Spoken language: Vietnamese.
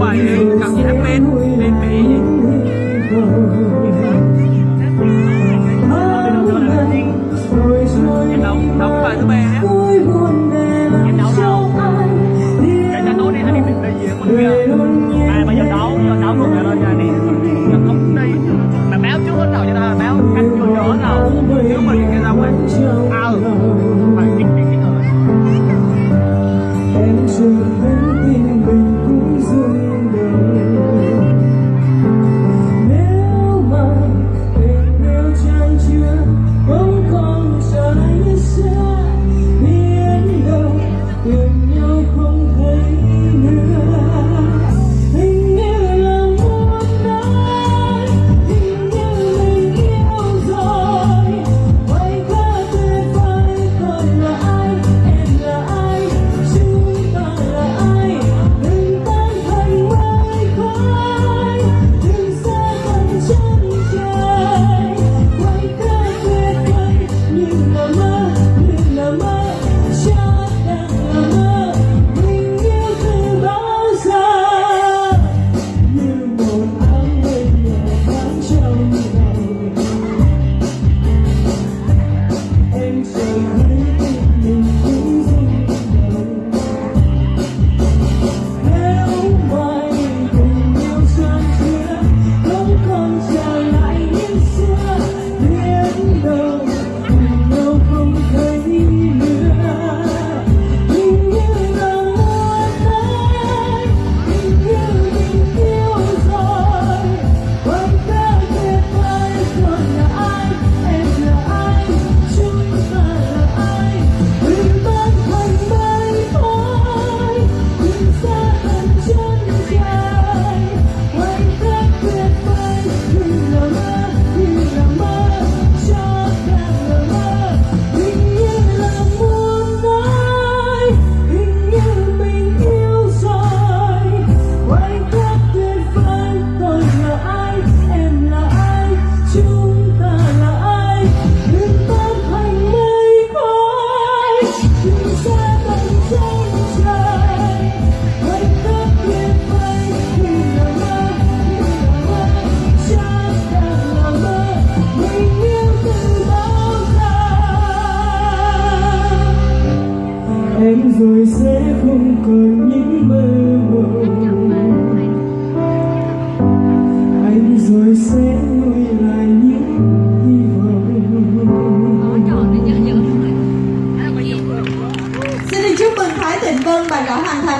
Bài. Em rồi sẽ không còn những mơ mộng. Anh rồi sẽ nuôi lại những hy vọng. Xin được chúc mừng Thái Tịnh Vân bạn đã hoàn thành.